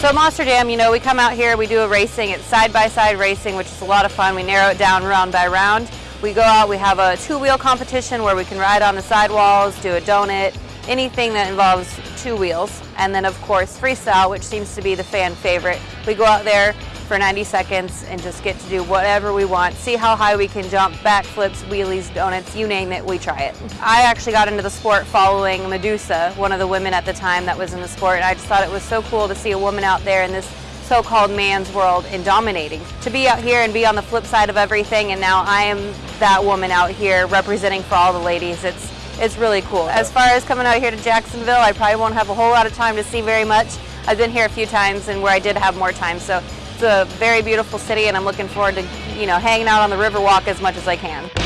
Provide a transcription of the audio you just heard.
So Monster Jam, you know, we come out here, we do a racing. It's side-by-side -side racing, which is a lot of fun. We narrow it down round by round. We go out, we have a two-wheel competition where we can ride on the sidewalls, do a donut, anything that involves two wheels. And then, of course, freestyle, which seems to be the fan favorite. We go out there, for 90 seconds and just get to do whatever we want, see how high we can jump, backflips, wheelies, donuts, you name it, we try it. I actually got into the sport following Medusa, one of the women at the time that was in the sport, and I just thought it was so cool to see a woman out there in this so-called man's world and dominating. To be out here and be on the flip side of everything and now I am that woman out here representing for all the ladies, it's, it's really cool. As far as coming out here to Jacksonville, I probably won't have a whole lot of time to see very much. I've been here a few times and where I did have more time, so it's a very beautiful city and I'm looking forward to, you know, hanging out on the Riverwalk as much as I can.